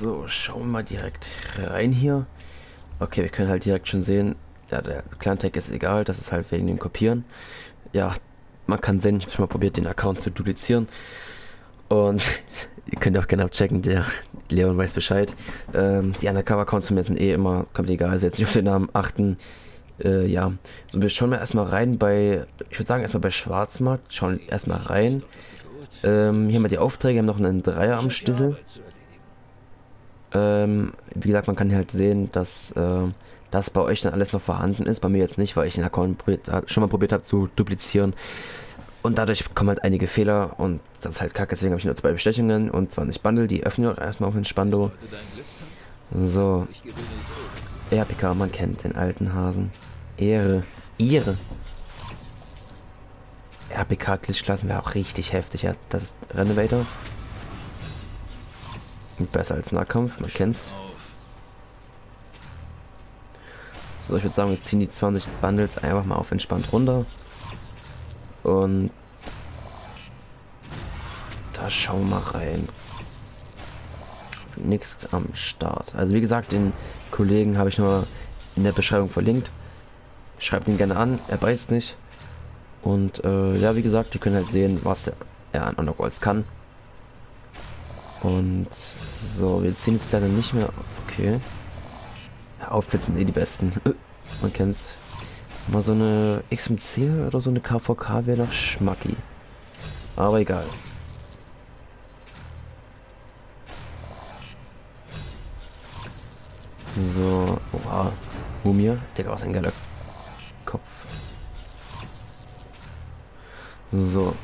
So, schauen wir mal direkt rein hier. Okay, wir können halt direkt schon sehen, ja, der Client-Tag ist egal, das ist halt wegen dem Kopieren. Ja, man kann sehen, ich habe schon mal probiert, den Account zu duplizieren. Und ihr könnt auch genau checken, der Leon weiß Bescheid. Ähm, die Undercover-Accounts von mir sind eh immer komplett egal, also jetzt nicht auf den Namen achten. Äh, ja, so wir schauen mal erstmal rein bei, ich würde sagen erstmal bei Schwarzmarkt, schauen erstmal rein. Ähm, hier haben wir die Aufträge, haben noch einen Dreier am Schlüssel. Ähm, wie gesagt, man kann halt sehen, dass äh, das bei euch dann alles noch vorhanden ist. Bei mir jetzt nicht, weil ich den Account schon mal probiert habe zu duplizieren. Und dadurch kommen halt einige Fehler und das ist halt kacke. Deswegen habe ich nur zwei Bestechungen und 20 Bundle. Die öffnen erstmal auf den Spando. So. RPK, man kennt den alten Hasen. Ehre. Ihre. RPK-Glitchklassen wäre auch richtig heftig. Ja, das ist Renovator. Besser als Nahkampf, man kennt's. So, ich würde sagen, wir ziehen die 20 Bundles einfach mal auf entspannt runter. Und da schauen wir mal rein. Nichts am Start. Also wie gesagt, den Kollegen habe ich nur in der Beschreibung verlinkt. Schreibt ihn gerne an, er beißt nicht. Und äh, ja, wie gesagt, ihr könnt halt sehen, was er an Undergolds kann. Und so, wir ziehen jetzt leider nicht mehr. Okay. Outfits sind eh die besten. Man kennt's. Mal so eine XMC oder so eine KVK wäre noch Schmacki. Aber egal. So, oha. Mumie. Digga, was ein geiler Kopf. So.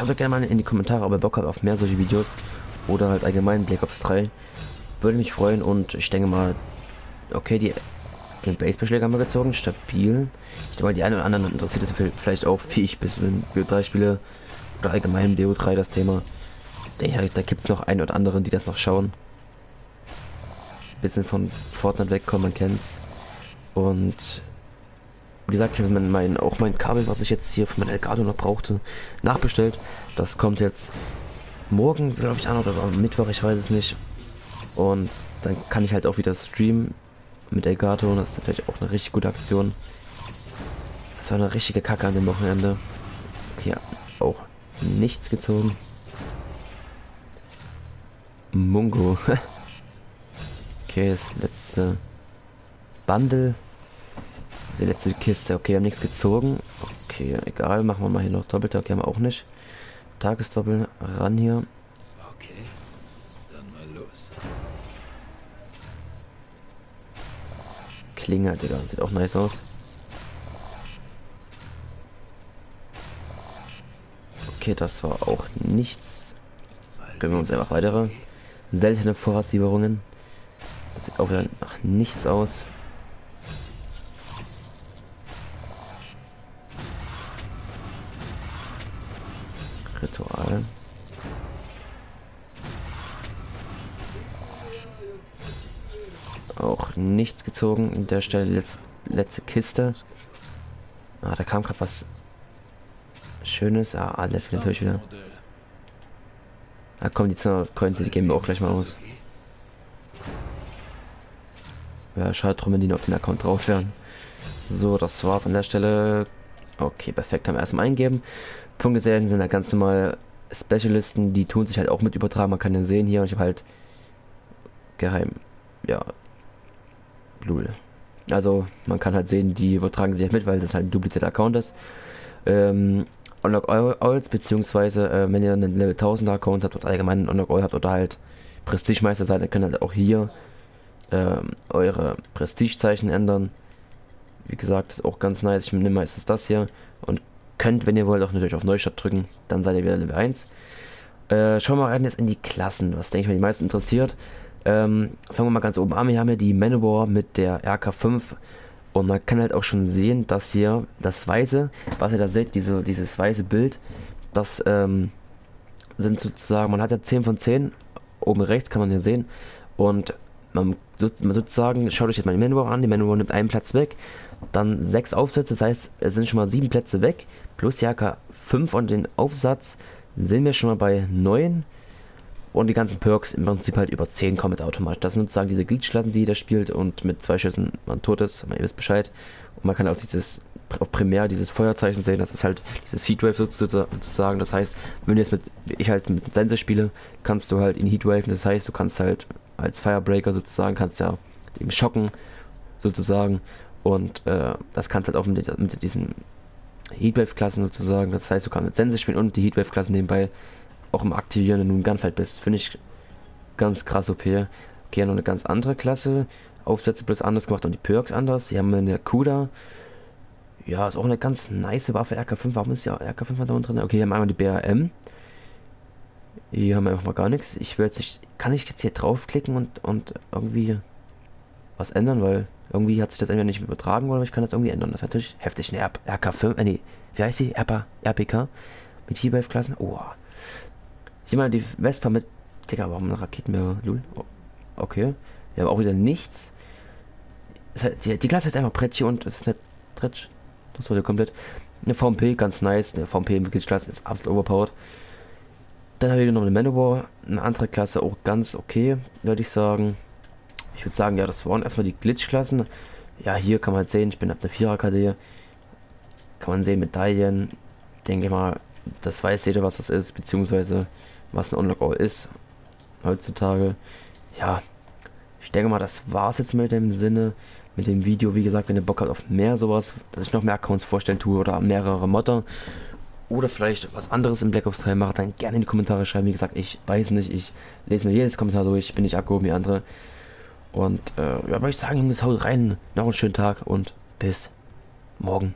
Schaut doch gerne mal in die Kommentare, ob ihr Bock habt auf mehr solche Videos oder halt allgemein Black Ops 3. Würde mich freuen und ich denke mal, okay, die den Basebeschläge haben wir gezogen, stabil. Ich denke mal, die einen oder anderen interessiert es vielleicht auch, wie ich bis in BO3 spiele oder allgemein BO3 das Thema. Denke ich, da gibt es noch einen oder anderen, die das noch schauen. Bisschen von Fortnite wegkommen, man kennt's. Und wie gesagt, ich habe mein, mein, auch mein Kabel, was ich jetzt hier von meinem Elgato noch brauchte, nachbestellt. Das kommt jetzt morgen, glaube ich, an oder am Mittwoch, ich weiß es nicht. Und dann kann ich halt auch wieder streamen mit Elgato. Das ist natürlich auch eine richtig gute Aktion. Das war eine richtige Kacke an dem Wochenende. Okay, auch nichts gezogen. Mungo. okay, das letzte Bundle. Die letzte Kiste. Okay, wir haben nichts gezogen. Okay, egal. Machen wir mal hier noch Doppelte. Okay, haben wir auch nicht. Tagesdoppel ran hier. Okay, dann mal los. Klinge, Digga. Sieht auch nice aus. Okay, das war auch nichts. Gönnen wir uns einfach weitere. Seltene Vorratslieferungen. Das sieht auch wieder nach nichts aus. Auch nichts gezogen. In der Stelle letzte, letzte Kiste. Ah, da kam gerade was Schönes. Ah, alles natürlich wieder. Da ah, kommen die 200 Coins, die geben wir auch gleich mal aus. Ja, schade drum, wenn die noch auf den Account drauf wären. So, das war's an der Stelle. Okay, perfekt, haben wir erstmal eingeben. Punktgesellen sind halt ganz normal Specialisten, die tun sich halt auch mit übertragen. Man kann den sehen hier und ich habe halt geheim, ja, Lul. Also man kann halt sehen, die übertragen sich halt mit, weil das halt ein duplizierter Account ist. Ähm, Unlock Owls, beziehungsweise äh, wenn ihr einen Level 1000er Account habt oder allgemein einen Unlock Owl habt oder halt Prestigemeister seid, dann könnt ihr halt auch hier ähm, eure Prestigezeichen ändern. Wie gesagt, ist auch ganz nice. Ich nehme meistens das hier und könnt, wenn ihr wollt, auch natürlich auf Neustart drücken. Dann seid ihr wieder Level 1. Äh, schauen wir mal rein jetzt in die Klassen, was denke ich mal die meisten interessiert. Ähm, fangen wir mal ganz oben an. Wir haben hier die Manowar mit der RK5 und man kann halt auch schon sehen, dass hier das weiße, was ihr da seht, diese, dieses weiße Bild, das ähm, sind sozusagen, man hat ja 10 von 10, oben rechts kann man hier sehen. Und man, man sozusagen, schaut euch jetzt mal die Manowar an, die Manowar nimmt einen Platz weg, dann sechs Aufsätze, das heißt, es sind schon mal sieben Plätze weg, plus die AK 5 und den Aufsatz sind wir schon mal bei 9. Und die ganzen Perks im Prinzip halt über 10 kommen automatisch. Das sind sozusagen diese Glitch-Klassen, die jeder spielt und mit zwei Schüssen man tot ist, man ihr wisst Bescheid. Und man kann auch dieses auf Primär dieses Feuerzeichen sehen, das ist halt dieses Heatwave sozusagen. Das heißt, wenn du jetzt mit, ich halt mit Sense spiele, kannst du halt in Heatwave, das heißt, du kannst halt als Firebreaker sozusagen, kannst ja eben schocken sozusagen. Und äh, das kannst halt auch mit, mit diesen Heatwave-Klassen sozusagen. Das heißt, du kannst mit Sense spielen und die Heatwave-Klassen nebenbei auch im Aktivieren, wenn du im Gunfight bist. Finde ich ganz krass OP. Okay, noch eine ganz andere Klasse. Aufsätze bloß anders gemacht und die Perks anders. Die haben eine Kuda. Ja, ist auch eine ganz nice Waffe. RK5, warum ist ja RK5 da unten drin? Okay, hier haben wir einmal die BRM. Hier haben wir einfach mal gar nichts. Ich will jetzt nicht, kann ich jetzt hier draufklicken und, und irgendwie was ändern, weil irgendwie hat sich das entweder nicht übertragen oder ich kann das irgendwie ändern. Das ist natürlich heftig. Eine RK5, äh, nee, wie heißt die? RPK mit Heatwave-Klassen. Oh. Hier mal die Vespa mit, Digga, warum eine Raketenmeere? Lul. Okay. Wir haben auch wieder nichts. Die, Klasse ist einfach Pretsch und es ist eine Tretsch. Das wurde komplett. Eine VMP, ganz nice. Eine VMP Mitgliedsklasse ist absolut overpowered. Dann habe ich noch eine Manowar, eine andere Klasse, auch ganz okay, würde ich sagen. Ich würde sagen, ja, das waren erstmal die Glitch-Klassen. Ja, hier kann man sehen, ich bin ab der 4er KD. Kann man sehen, Medaillen. Denke mal, das weiß jeder, was das ist, beziehungsweise was ein Unlock-All ist. Heutzutage. Ja, ich denke mal, das war es jetzt mit dem Sinne mit dem Video. Wie gesagt, wenn ihr Bock habt auf mehr sowas, dass ich noch mehr Accounts vorstellen tue oder mehrere Modder oder vielleicht was anderes im Black Ops 3 mache, dann gerne in die Kommentare schreiben. Wie gesagt, ich weiß nicht, ich lese mir jedes Kommentar durch, bin nicht abgehoben wie andere. Und äh, ja, würde ich sagen, Jungs, haut rein, noch einen schönen Tag und bis morgen.